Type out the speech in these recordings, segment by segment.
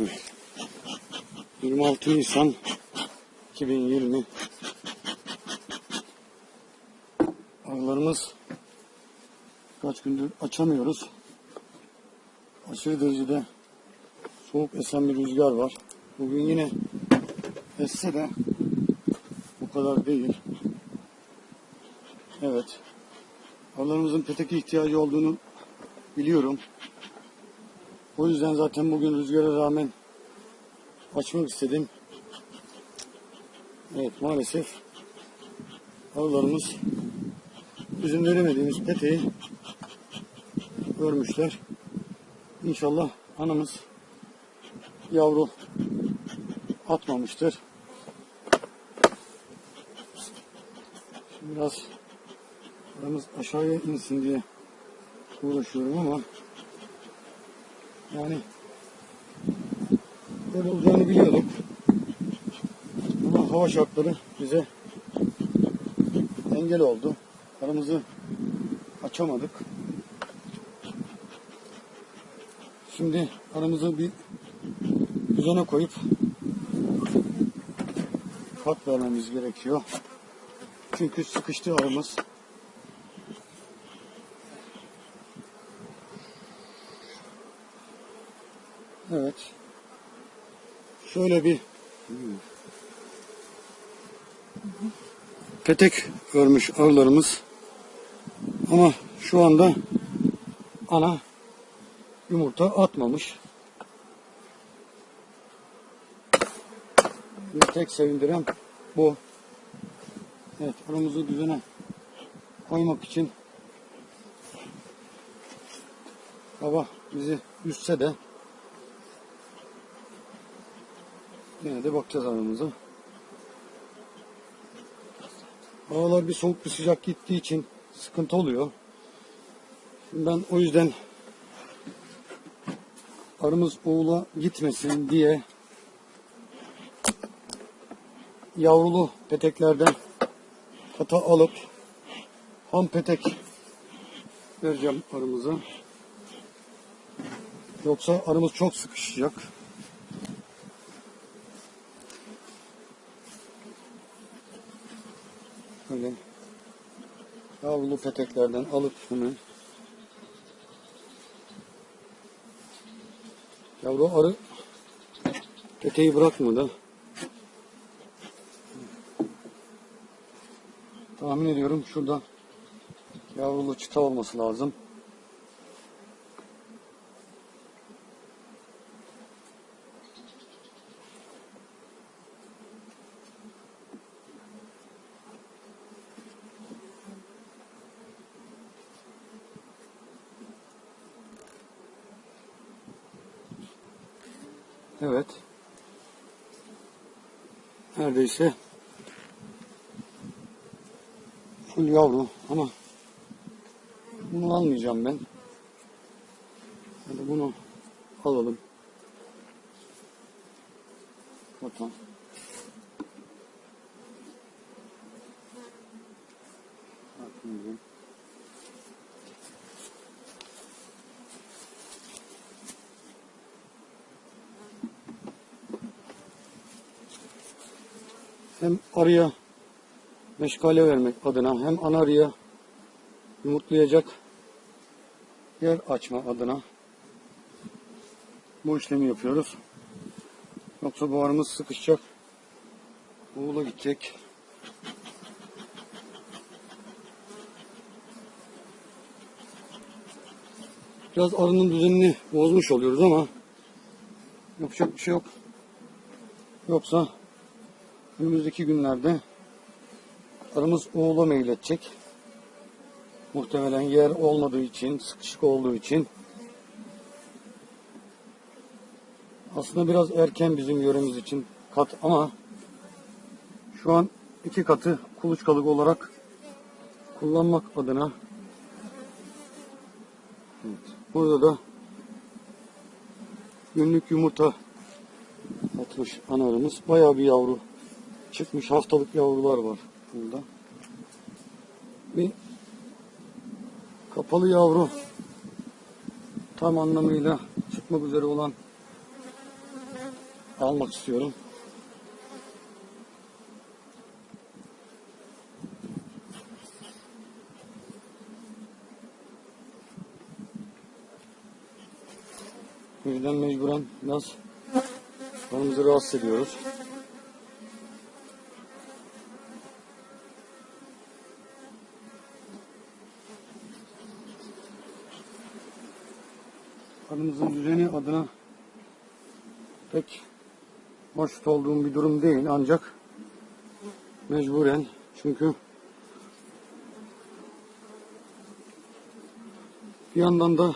Evet. 26 Nisan 2020 Arılarımız kaç gündür açamıyoruz. Aşırı derecede soğuk esen bir rüzgar var. Bugün yine esse de bu kadar değil. Evet. Arılarımızın peteke ihtiyacı olduğunu biliyorum. O yüzden zaten bugün rüzgara rağmen açmak istedim. Evet maalesef arılarımız bizim veremediğimiz peteği örmüşler. İnşallah anamız yavru atmamıştır. Biraz aramız aşağıya insin diye uğraşıyorum ama yani böyle olacağını biliyorduk. Ama hava şartları bize engel oldu. Aramızı açamadık. Şimdi aramızı bir düzene koyup kat vermemiz gerekiyor. Çünkü sıkıştı aramız. Evet. Şöyle bir petek örmüş arılarımız. Ama şu anda ana yumurta atmamış. Bir tek sevindiren bu. Evet aramızı düzene koymak için baba bizi üzse de Yine de bakacağız aramıza. Havalar bir soğuk bir sıcak gittiği için sıkıntı oluyor. Şimdi ben o yüzden arımız oğula gitmesin diye yavrulu peteklerden kata alıp ham petek vereceğim arımıza. Yoksa arımız çok sıkışacak. Böyle yavrulu peteklerden alıp bunu yavru arı peteği bırakmadı. Tahmin ediyorum şurada yavrulu çıta olması lazım. Evet. Neredeyse full yavru ama bunu almayacağım ben. Hadi bunu alalım. Bakalım. Hem arıya meşgale vermek adına hem ana arıya yumurtlayacak yer açma adına bu işlemi yapıyoruz. Yoksa bu arımız sıkışacak. Buğula gidecek. Biraz arının düzenini bozmuş oluyoruz ama yapacak bir şey yok. Yoksa önümüzdeki günlerde arımız oğula meyledecek. Muhtemelen yer olmadığı için, sıkışık olduğu için. Aslında biraz erken bizim yöremiz için kat ama şu an iki katı kuluçkalık olarak kullanmak adına evet, burada da günlük yumurta atmış analarımız. Bayağı bir yavru çıkmış haftalık yavrular var burada. Bir kapalı yavru tam anlamıyla çıkmak üzere olan almak istiyorum. Bu yüzden mecburen biraz kanımızı rahatsız ediyoruz. Kanımızın düzeni adına pek hoşnut olduğum bir durum değil. Ancak mecburen çünkü bir yandan da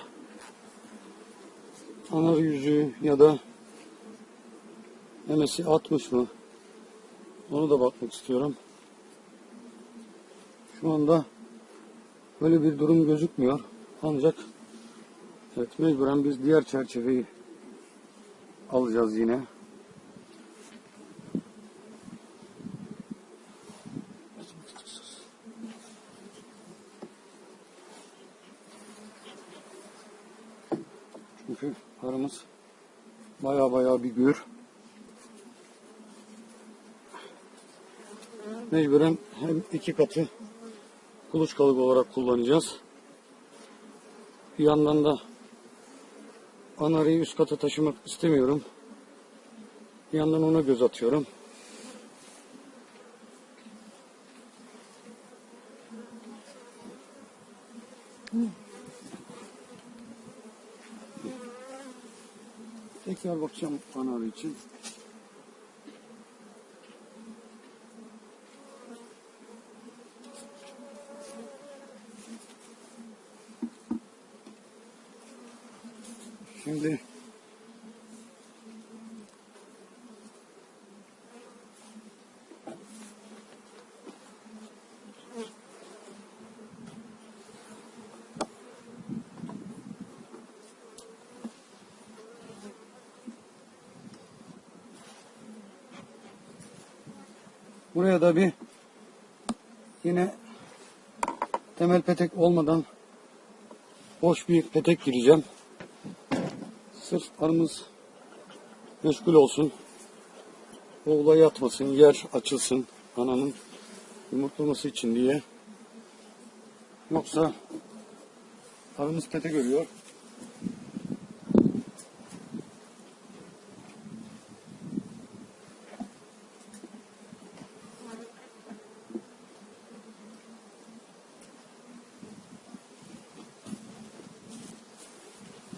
ana yüzü ya da memesi atmış mı? Onu da bakmak istiyorum. Şu anda böyle bir durum gözükmüyor. Ancak evet mecburen biz diğer çerçeveyi alacağız yine. Çünkü paramız baya baya bir gür. Mecburen hem iki katı kuluçkalık olarak kullanacağız. Bir yandan da anarıyı üst kata taşımak istemiyorum. Bir yandan ona göz atıyorum. Tekrar bakacağım anarı için. Şimdi buraya da bir yine temel petek olmadan boş bir petek gireceğim. Sırf arımız meşgul olsun. Oğula yatmasın, yer açılsın ananın yumurtlaması için diye. Yoksa arımız pete görüyor.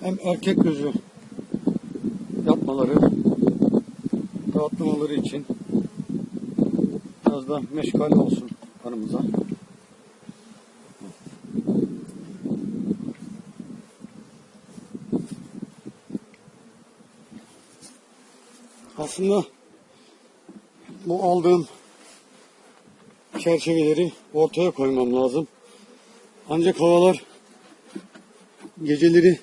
Hem erkek gözü yapmaları, rahatlamaları için biraz da meşgal olsun arımıza. Aslında bu aldığım çerçeveleri ortaya koymam lazım. Ancak havalar geceleri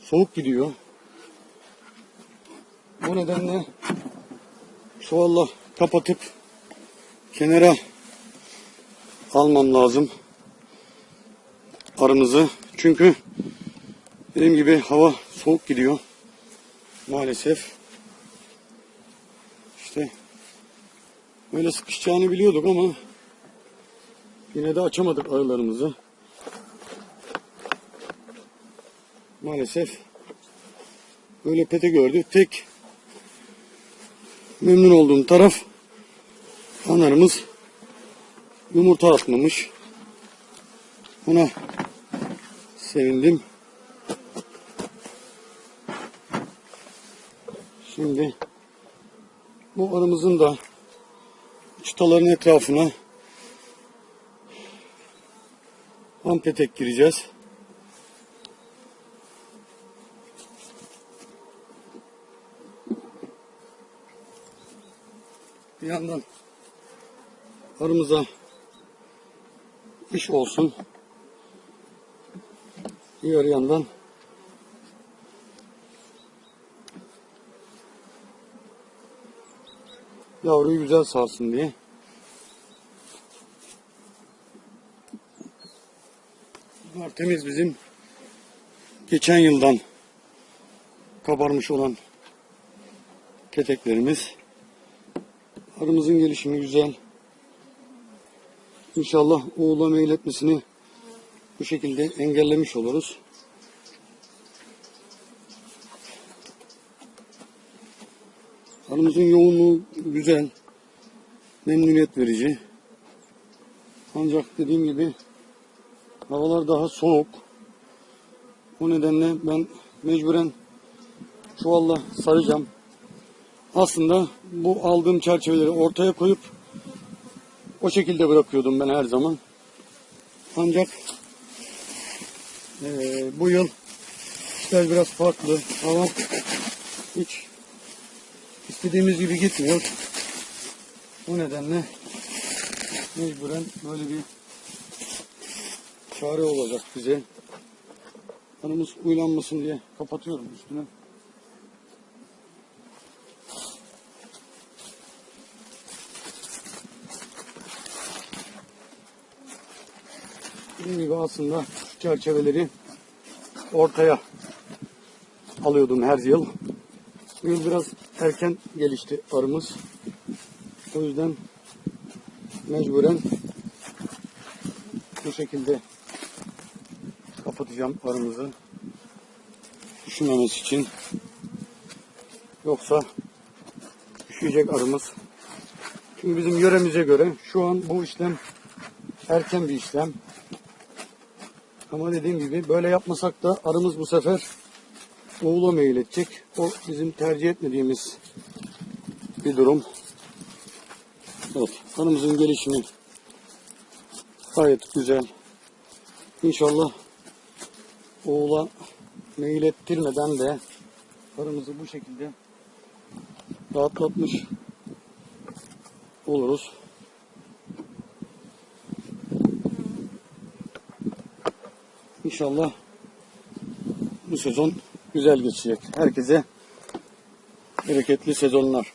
soğuk gidiyor. Bu nedenle çuvalla kapatıp kenara almam lazım arımızı. Çünkü dediğim gibi hava soğuk gidiyor. Maalesef. İşte böyle sıkışacağını biliyorduk ama yine de açamadık arılarımızı. Maalesef böyle pete gördü. Tek memnun olduğum taraf anarımız yumurta atmamış. Buna sevindim. Şimdi bu arımızın da çıtaların etrafına ampetek gireceğiz. Yandan arımıza iş olsun. Diğer yandan yavruyu güzel sağsın diye. Bunlar temiz bizim geçen yıldan kabarmış olan peteklerimiz. Arımızın gelişimi güzel. İnşallah oğula meyletmesini bu şekilde engellemiş oluruz. Arımızın yoğunluğu güzel. Memnuniyet verici. Ancak dediğim gibi havalar daha soğuk. O nedenle ben mecburen çuvalla saracağım. Aslında bu aldığım çerçeveleri ortaya koyup o şekilde bırakıyordum ben her zaman. Ancak eee, bu yıl işler biraz farklı. Hava hiç istediğimiz gibi gitmiyor. O nedenle mecburen böyle bir çare olacak bize. Kanımız uylanmasın diye kapatıyorum üstüne. Dediğim gibi aslında çerçeveleri ortaya alıyordum her yıl. Bu yıl biraz erken gelişti arımız. O yüzden mecburen bu şekilde kapatacağım arımızı. Üşümemesi için. Yoksa üşüyecek arımız. Çünkü bizim yöremize göre şu an bu işlem erken bir işlem. Ama dediğim gibi böyle yapmasak da arımız bu sefer oğula meyledecek. O bizim tercih etmediğimiz bir durum. Evet, arımızın gelişimi gayet güzel. İnşallah oğula meylettirmeden de arımızı bu şekilde rahatlatmış oluruz. İnşallah bu sezon güzel geçecek. Herkese bereketli sezonlar.